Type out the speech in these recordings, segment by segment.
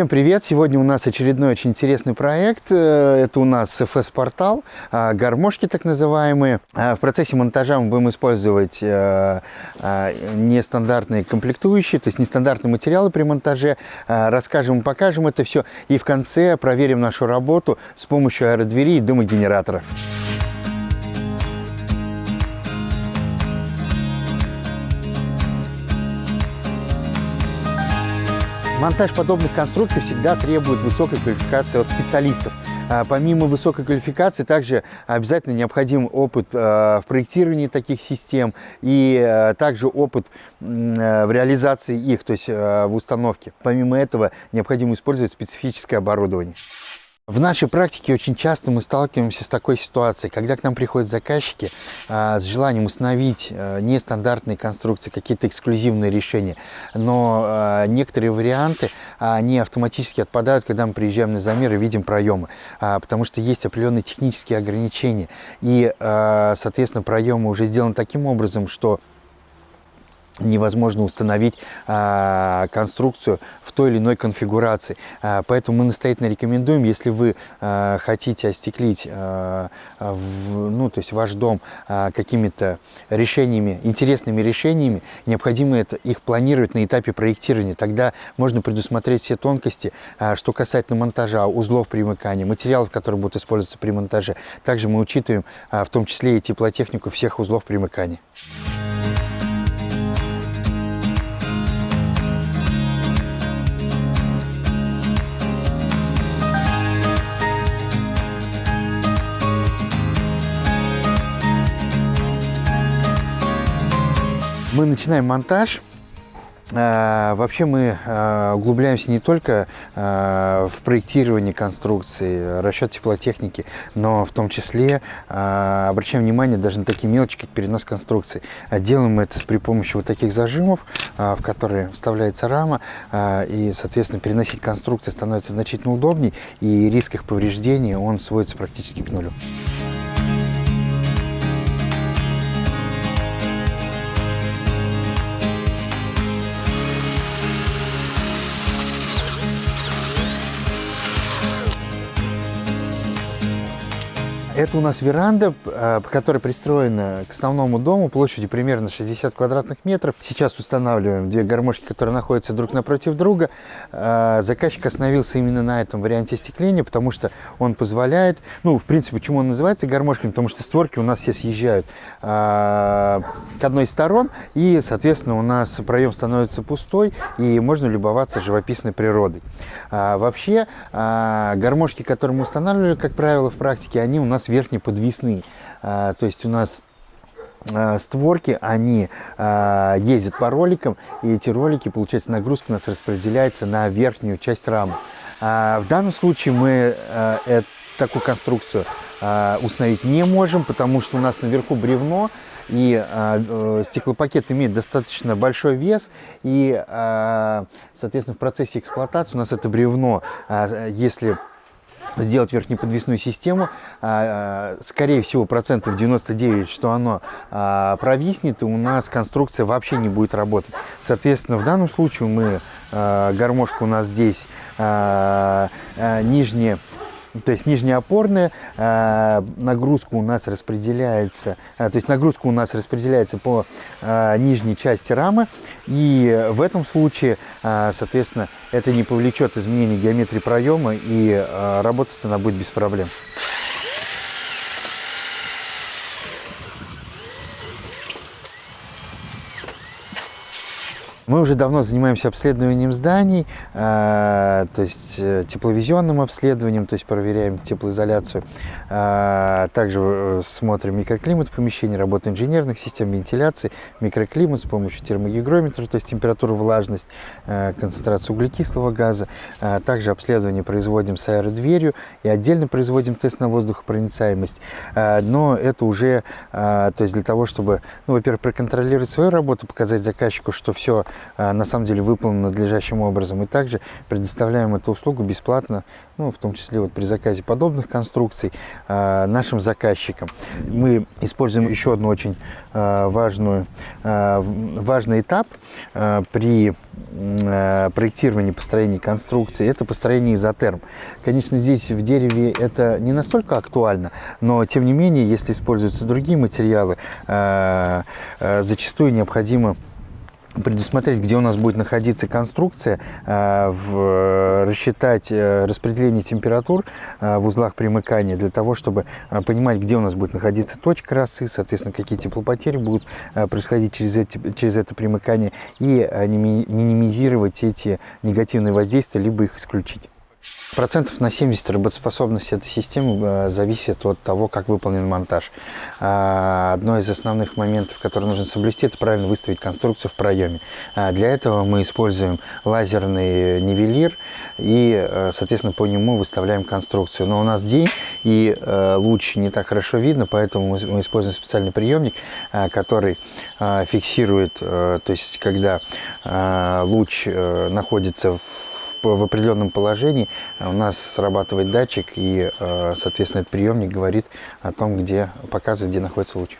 Всем привет! Сегодня у нас очередной очень интересный проект. Э, это у нас FS-портал, а, гармошки так называемые. А, в процессе монтажа мы будем использовать э, а, нестандартные комплектующие, то есть нестандартные материалы при монтаже. Расскажем покажем это все. И в конце проверим нашу работу с помощью аэродвери и дымогенератора. Монтаж подобных конструкций всегда требует высокой квалификации от специалистов. А, помимо высокой квалификации, также обязательно необходим опыт а, в проектировании таких систем и а, также опыт в реализации их, то есть в установке. Помимо этого, необходимо использовать специфическое оборудование. В нашей практике очень часто мы сталкиваемся с такой ситуацией, когда к нам приходят заказчики а, с желанием установить а, нестандартные конструкции, какие-то эксклюзивные решения, но а, некоторые варианты, они автоматически отпадают, когда мы приезжаем на замер и видим проемы, а, потому что есть определенные технические ограничения, и, а, соответственно, проемы уже сделаны таким образом, что невозможно установить а, конструкцию в той или иной конфигурации. А, поэтому мы настоятельно рекомендуем, если вы а, хотите остеклить ну, то есть ваш дом какими-то решениями, интересными решениями, необходимо это, их планировать на этапе проектирования. Тогда можно предусмотреть все тонкости, что касательно монтажа, узлов примыкания, материалов, которые будут использоваться при монтаже. Также мы учитываем в том числе и теплотехнику всех узлов примыкания. Мы начинаем монтаж. А, вообще мы а, углубляемся не только а, в проектирование конструкции, расчет теплотехники, но в том числе обращаем внимание даже на такие мелочи, как перенос конструкции. Делаем это при помощи вот таких зажимов, в которые вставляется рама, и, соответственно, переносить конструкции становится значительно удобнее, и риск их повреждения он сводится практически к нулю. Это у нас веранда, э, которая пристроена к основному дому площадью примерно 60 квадратных метров. Сейчас устанавливаем две гармошки, которые находятся друг напротив друга. Э, заказчик остановился именно на этом варианте остекления, потому что он позволяет, ну, в принципе, почему он называется гармошками, потому что створки у нас все съезжают э, к одной из сторон, и, соответственно, у нас проем становится пустой, и можно любоваться живописной природой. Вообще, гармошки, которые мы устанавливали, как правило, в практике, они у нас верхнеподвесные. А, то есть у нас а, створки, они а, ездят по роликам, и эти ролики, получается, нагрузка у нас распределяется на верхнюю часть рамы. В данном случае мы э, такую конструкцию установить не можем, потому что у нас наверху бревно, и э, стеклопакет имеет достаточно большой вес, и, соответственно, в процессе эксплуатации у нас это бревно, если сделать верхнеподвесную систему, а, а, скорее всего процентов 99, что оно а, провиснет, и у нас конструкция вообще не будет работать. Соответственно, в данном случае мы, гармошка у нас здесь нижняя то есть нижняя опорная э, нагрузка у нас распределяется, э, то есть нагрузка у нас распределяется по э, нижней части рамы, и в этом случае, соответственно, это не повлечет изменения геометрии проема, и работать она будет без проблем. Мы уже давно занимаемся обследованием зданий, э, то есть э, тепловизионным обследованием, то есть проверяем теплоизоляцию. Э, также смотрим микроклимат в помещении, работу инженерных систем вентиляции, микроклимат с помощью термогигрометра, то есть температуру, влажность, концентрацию углекислого газа. Также обследование производим с аэродверью и отдельно производим тест на воздухопроницаемость. Но это уже, то есть для того, чтобы, ну, во-первых, проконтролировать свою работу, показать заказчику, что все на самом деле выполнено надлежащим образом. И также предоставляем эту услугу бесплатно, ну, в том числе вот при заказе подобных конструкций нашим заказчикам. Мы используем еще одну очень важную, важный этап при проектировании, построении конструкции. Это построение изотерм. Конечно, здесь в дереве это не настолько актуально, но тем не менее, если используются другие материалы, зачастую необходимо предусмотреть, где у нас будет находиться конструкция, э, рассчитать распределение температур в узлах примыкания для того, чтобы понимать, где у нас будет находиться точка росы, соответственно, какие теплопотери будут происходить через, эти, через это примыкание и минимизировать эти негативные воздействия, либо их исключить. Процентов на 70 работоспособности этой системы э, зависит от того, как выполнен монтаж. А, одно из основных моментов, которые нужно соблюсти, это правильно выставить конструкцию в проеме. А, для этого мы используем лазерный нивелир и, э, соответственно, по нему выставляем конструкцию. Но у нас день и э, луч не так хорошо видно, поэтому мы используем специальный приемник, который фиксирует, то есть когда луч находится в в определенном положении у нас срабатывает датчик, и, э, соответственно, этот приемник говорит о том, где показывает, где находится луч.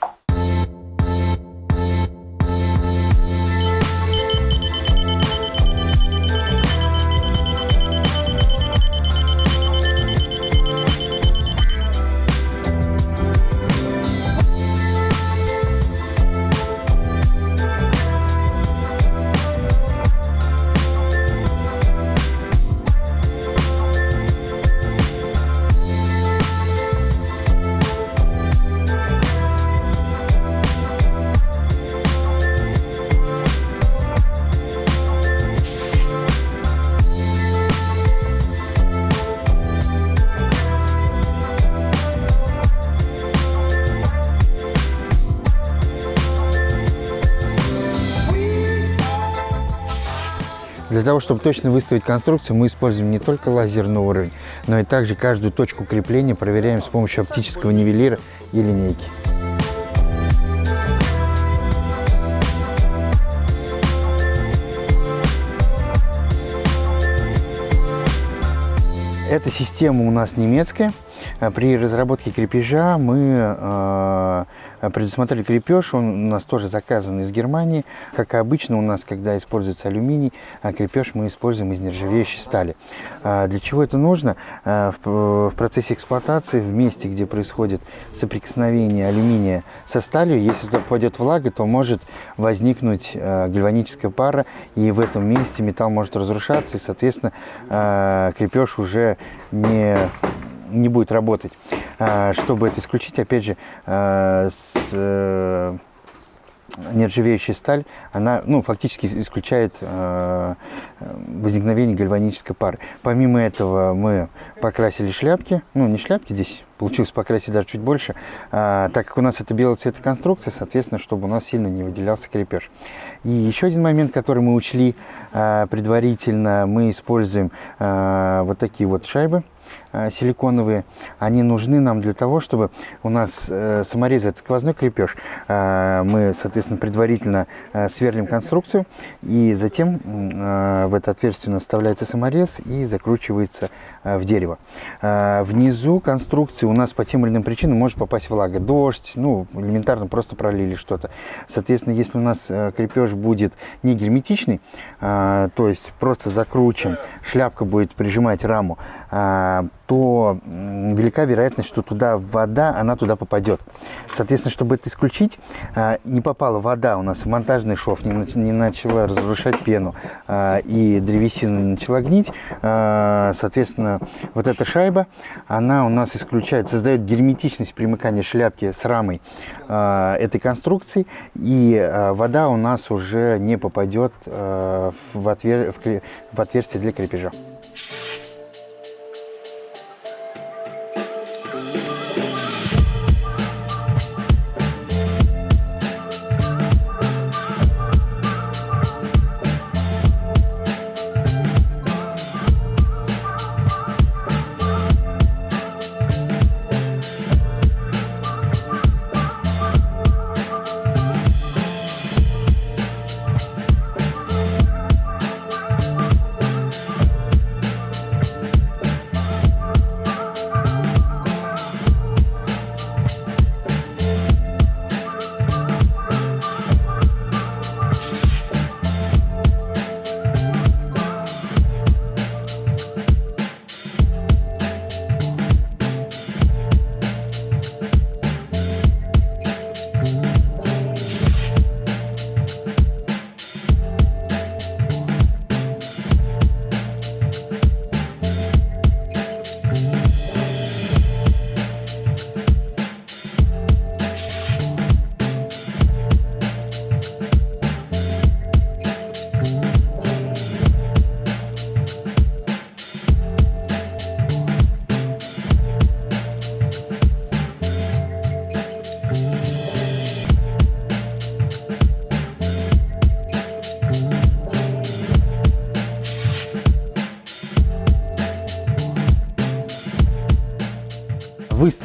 Того, чтобы точно выставить конструкцию, мы используем не только лазерный уровень, но и также каждую точку крепления проверяем с помощью оптического нивелира и линейки. Эта система у нас немецкая. При разработке крепежа мы э, предусмотрели крепеж, он у нас тоже заказан из Германии. Как обычно у нас, когда используется алюминий, а крепеж мы используем из нержавеющей стали. Для чего это нужно? В процессе эксплуатации, в месте, где происходит соприкосновение алюминия со сталью, если туда попадет влага, то может возникнуть гальваническая пара, и в этом месте металл может разрушаться, и, соответственно, крепеж уже не не будет работать. А, чтобы это исключить, опять же, а, с э, нержавеющая сталь, она ну, фактически исключает э, возникновение гальванической пары. Помимо этого мы покрасили шляпки, ну не шляпки здесь, получилось покрасить даже чуть больше, э, так как у нас это белого цвета конструкция, соответственно, чтобы у нас сильно не выделялся крепеж. И еще один момент, который мы учли э, предварительно, мы используем э, вот такие вот шайбы, Э, силиконовые, они нужны нам для того, чтобы у нас э, саморез сквозной крепеж. Э, мы, соответственно, предварительно сверлим конструкцию, и затем в это отверстие у нас вставляется саморез и закручивается в дерево. Внизу конструкции у нас по тем или иным причинам может попасть влага. Дождь, ну, элементарно просто пролили что-то. Соответственно, если у нас крепеж будет не герметичный, то есть просто закручен, шляпка будет прижимать раму, то велика вероятность, что туда вода, она туда попадет. Соответственно, чтобы это исключить, а, не попала вода у нас в монтажный шов, не начала разрушать пену, а, и древесина начала гнить. А, соответственно, вот эта шайба, она у нас исключает, создает герметичность примыкания шляпки с рамой этой конструкции, и вода у нас уже не попадет в отверстие для крепежа.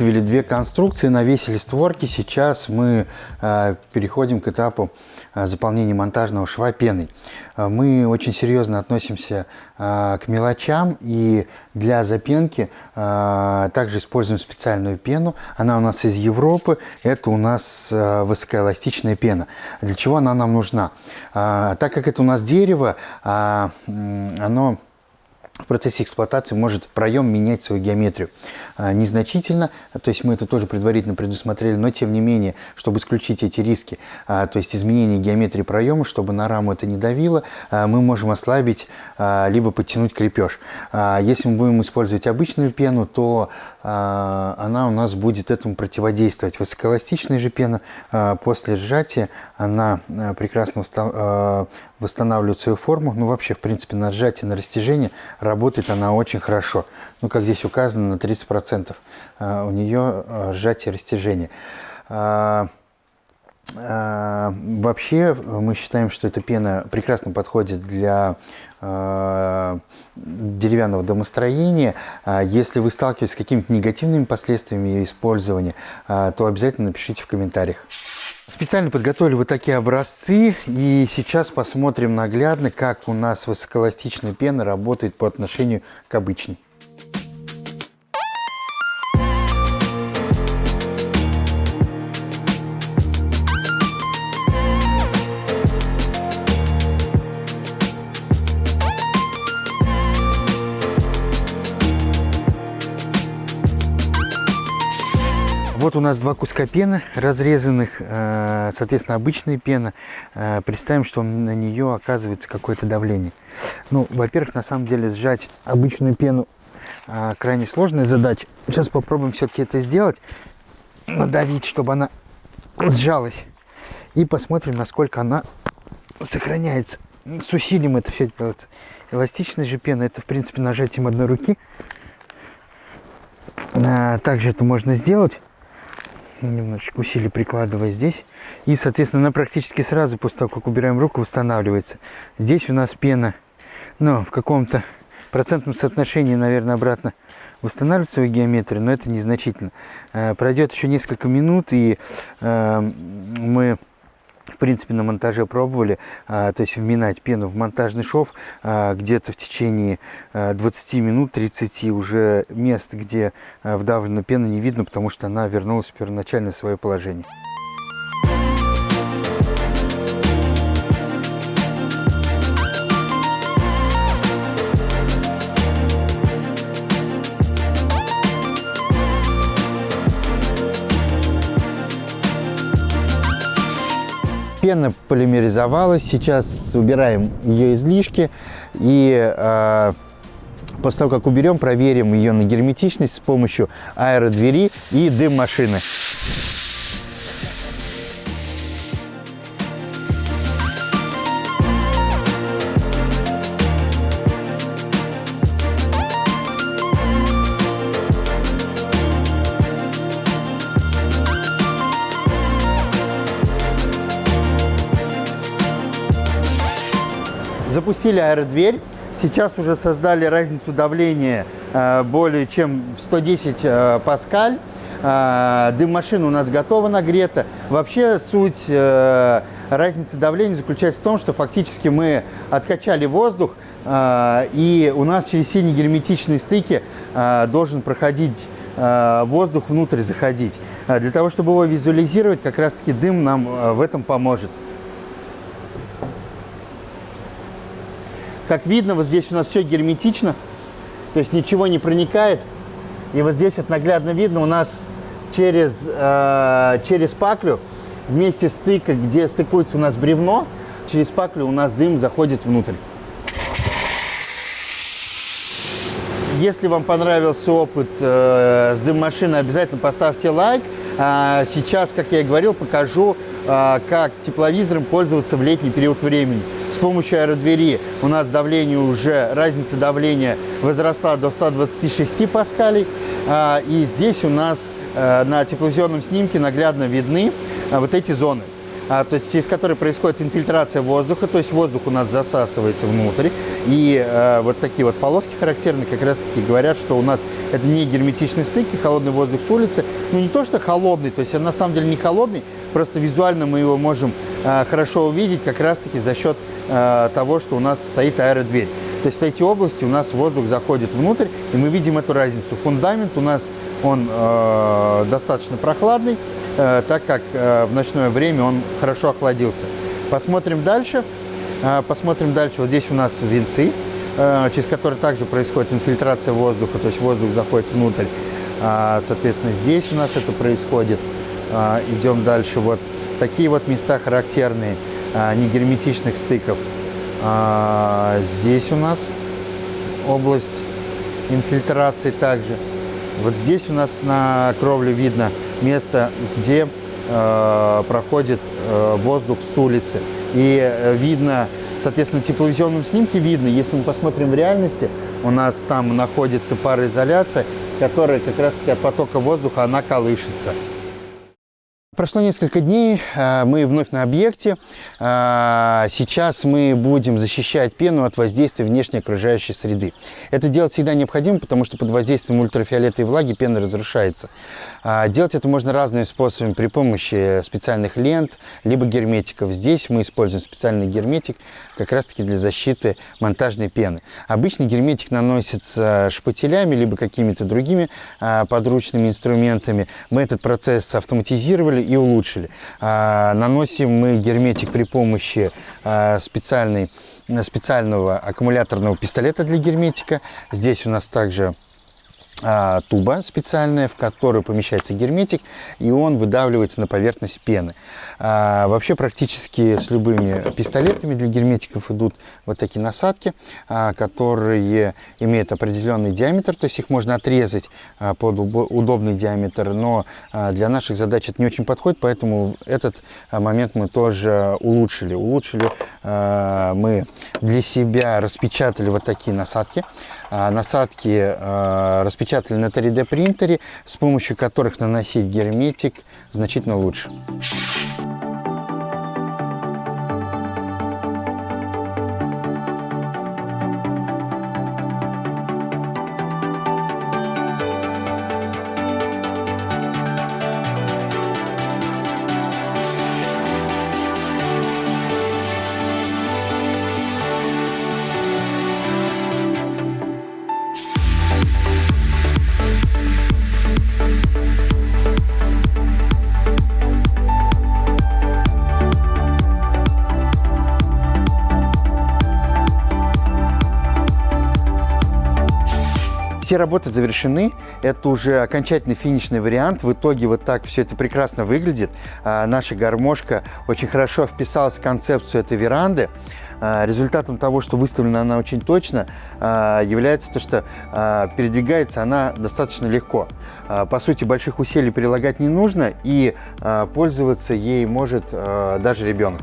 Выставили две конструкции, навесили створки. Сейчас мы э, переходим к этапу э, заполнения монтажного шва пеной. Э, мы очень серьезно относимся к мелочам и для запенки также используем специальную пену. Она у нас из Европы. Это у нас высокоэластичная пена. Для чего она нам нужна? Так как это у нас дерево, оно в процессе эксплуатации может проем менять свою геометрию. А, незначительно, то есть мы это тоже предварительно предусмотрели, но тем не менее, чтобы исключить эти риски, а, то есть изменение геометрии проема, чтобы на раму это не давило, а, мы можем ослабить либо подтянуть крепеж. Если мы будем использовать обычную пену, то она у нас будет этому противодействовать. Высокоэластичная же пена после сжатия, она прекрасно восстанавливает свою форму. Ну, вообще, в принципе, на сжатие, на растяжение работает она очень хорошо. Ну, как здесь указано, на 30% а, у нее а, сжатие растяжение. А, вообще, мы считаем, что эта пена прекрасно подходит для деревянного домостроения. Если вы сталкиваетесь с какими-то негативными последствиями ее использования, то обязательно напишите в комментариях. Специально подготовили вот такие образцы, и сейчас посмотрим наглядно, как у нас высокоэластичная пена работает по отношению к обычной. Вот у нас два куска пены разрезанных, э, соответственно, обычная пена. Э, представим, что на нее оказывается какое-то давление. Ну, во-первых, на самом деле сжать обычную пену э, крайне сложная задача. Сейчас попробуем все-таки это сделать. Надавить, чтобы она сжалась. И посмотрим, насколько она сохраняется. С усилием это все делается. Эластичная же пена, это, в принципе, нажатием одной руки. Также это можно сделать немножечко усилий прикладывая здесь. И, соответственно, она практически сразу после того, как убираем руку, восстанавливается. Здесь у нас пена, ну, в каком-то процентном соотношении, наверное, обратно восстанавливает свою геометрию, но это незначительно. Э, пройдет еще несколько минут, и э, мы в принципе, на монтаже пробовали, а, то есть вминать пену в монтажный шов а, где-то в течение а, 20 минут, 30 уже мест, где а, вдавлена пена не видно, потому что она вернулась в первоначальное свое положение. Пена полимеризовалась, сейчас убираем ее излишки и э, после того, как уберем, проверим ее на герметичность с помощью аэродвери и дым машины. Запустили аэродверь. Сейчас уже создали разницу давления э, более чем в 110 э, паскаль. Э, дым машина у нас готова нагрета. Вообще суть разницы давления заключается в том, что фактически мы откачали воздух, и у нас через синие герметичные стыки должен проходить воздух внутрь заходить. Для того, чтобы его визуализировать, как раз-таки дым нам в этом поможет. Как видно, вот здесь у нас все герметично, то есть ничего не проникает. И вот здесь вот наглядно видно у нас через, э, через паклю, вместе стыка, где стыкуется у нас бревно, через паклю у нас дым заходит внутрь. Если вам понравился опыт э, с дым-машиной, обязательно поставьте лайк. А сейчас, как я и говорил, покажу, э, как тепловизором пользоваться в летний период времени. С помощью аэродвери у нас давление уже, разница давления возросла до 126 паскалей. А, и здесь у нас э, на тепловизионном снимке наглядно видны э, вот эти зоны. а, то есть через который происходит инфильтрация воздуха, то есть воздух у нас засасывается внутрь. И а, вот такие вот полоски характерны как раз-таки говорят, что у нас это не герметичный стык и холодный воздух с улицы. Ну не то, что холодный, то есть он на самом деле не холодный, просто визуально мы его можем хорошо увидеть как раз-таки за счет а, того, что у нас стоит аэродверь. То есть в эти области у нас воздух заходит внутрь, и мы видим эту разницу. Фундамент у нас он э, достаточно прохладный, э, так как э, в ночное время он хорошо охладился. Посмотрим дальше. Э, посмотрим дальше. Вот здесь у нас венцы, э, через которые также происходит инфильтрация воздуха, то есть воздух заходит внутрь. Э, соответственно, здесь у нас это происходит. Э, идем дальше. Вот такие вот места характерные э, негерметичных стыков. Э, здесь у нас область инфильтрации также. Вот здесь у нас на кровле видно место, где э, проходит воздух с улицы. И э, видно, соответственно, тепловизионном снимке видно, если мы посмотрим в реальности, у нас там находится пароизоляция, которая как раз-таки от потока воздуха, она колышется. Прошло несколько дней, э, мы вновь на объекте. Э, сейчас мы будем защищать пену от воздействия внешней окружающей среды. Это делать всегда необходимо, потому что под воздействием ультрафиолета и влаги пена разрушается. Э, делать это можно разными способами при помощи специальных лент, либо герметиков. Здесь мы используем специальный герметик как раз-таки для защиты монтажной пены. Обычно герметик наносится шпателями, либо какими-то другими подручными инструментами. Мы этот процесс автоматизировали и улучшили. А, наносим мы герметик при помощи а, специальной, специального аккумуляторного пистолета для герметика. Здесь у нас также туба специальная, в которую помещается герметик, и он выдавливается на поверхность пены. А, вообще практически с любыми пистолетами для герметиков идут вот такие насадки, а, которые имеют определенный диаметр, то есть их можно отрезать а, под удобный диаметр, но а, для наших задач это не очень подходит, поэтому этот а, момент мы тоже улучшили. Улучшили а, мы для себя, распечатали вот такие насадки. А, насадки а, распечатали на 3D принтере, с помощью которых наносить герметик значительно лучше. Все работы завершены, это уже окончательный финишный вариант. В итоге вот так все это прекрасно выглядит. А, наша гармошка очень хорошо вписалась в концепцию этой веранды. А, результатом того, что выставлена она очень точно, а, является то, что передвигается она достаточно легко. По сути, больших усилий прилагать не нужно, и пользоваться ей может даже ребенок.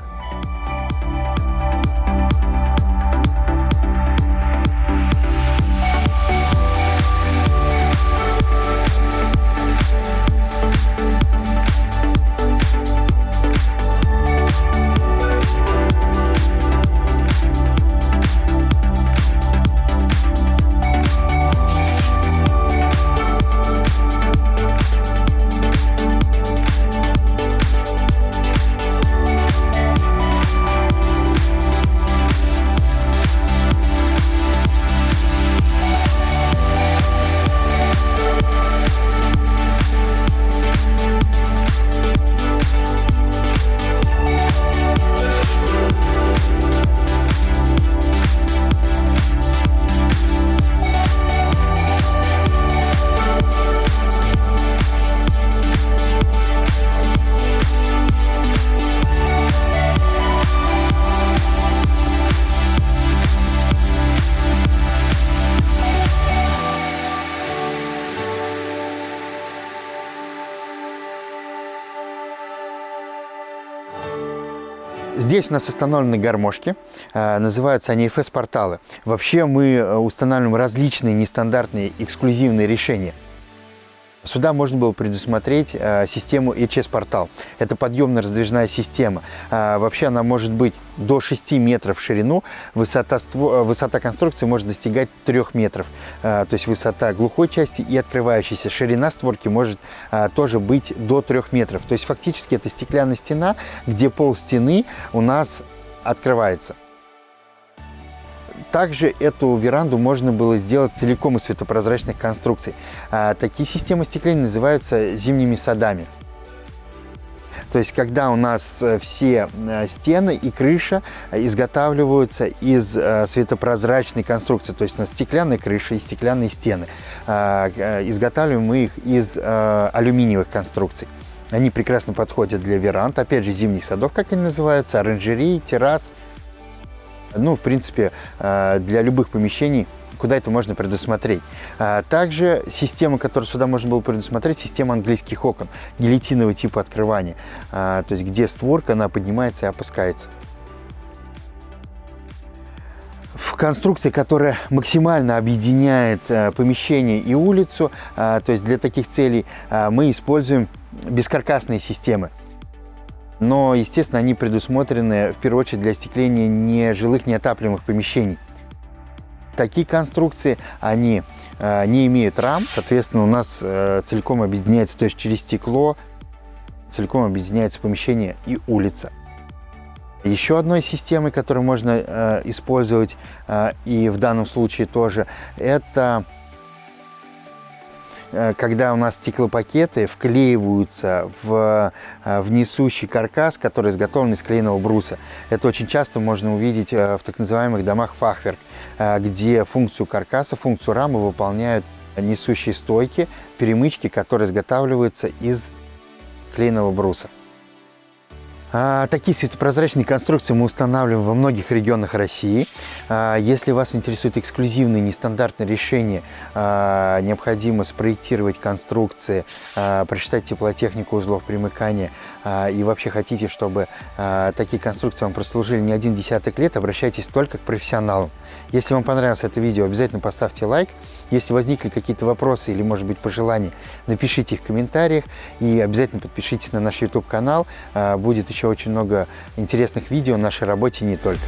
Здесь у нас установлены гармошки, э, называются они FS-порталы. Вообще мы э, устанавливаем различные нестандартные эксклюзивные решения. Сюда можно было предусмотреть э, систему HS-портал. Это подъемно-раздвижная система. Э, вообще она может быть до 6 метров в ширину. Высота, ство... высота конструкции может достигать 3 метров. Э, то есть высота глухой части и открывающейся. Ширина створки может э, тоже быть до 3 метров. То есть фактически это стеклянная стена, где пол стены у нас открывается. Также эту веранду можно было сделать целиком из светопрозрачных конструкций. А, такие системы стекления называются зимними садами. То есть, когда у нас э, все э, стены и крыша изготавливаются из э, светопрозрачной конструкции, то есть у нас стеклянная крыша и стеклянные стены, а, изготавливаем мы их из алюминиевых конструкций. Они прекрасно подходят для веранд, опять же, зимних садов, как они называются, оранжерей, террас, ну, в принципе, э, для любых помещений куда это можно предусмотреть. А также система, которую сюда можно было предусмотреть, система английских окон, гильотинового типа открывания, а, то есть где створка, она поднимается и опускается. В конструкции, которая максимально объединяет э, помещение и улицу, то есть для таких целей мы используем бескаркасные системы но, естественно, они предусмотрены в первую очередь для остекления нежилых неотапливаемых помещений. Такие конструкции, они э, не имеют рам, соответственно, у нас э, целиком объединяется, то есть через стекло целиком объединяется помещение и улица. Еще одной системой, которую можно э, использовать, э, и в данном случае тоже, это когда у нас стеклопакеты вклеиваются в, э, в несущий каркас, который изготовлен из клееного бруса. Это очень часто можно увидеть э, в так называемых домах фахверк, где функцию каркаса, функцию рамы выполняют несущие стойки, перемычки, которые изготавливаются из клееного бруса. А, такие светопрозрачные конструкции мы устанавливаем во многих регионах России. А, если вас интересуют эксклюзивные нестандартные решения, а, необходимо спроектировать конструкции, прочитать теплотехнику узлов примыкания и вообще хотите, чтобы такие конструкции вам прослужили не один десяток лет, обращайтесь только к профессионалам. Если вам понравилось это видео, обязательно поставьте лайк. Если возникли какие-то вопросы или, может быть, пожелания, напишите их в комментариях и обязательно подпишитесь на наш YouTube-канал. Будет еще очень много интересных видео о нашей работе не только.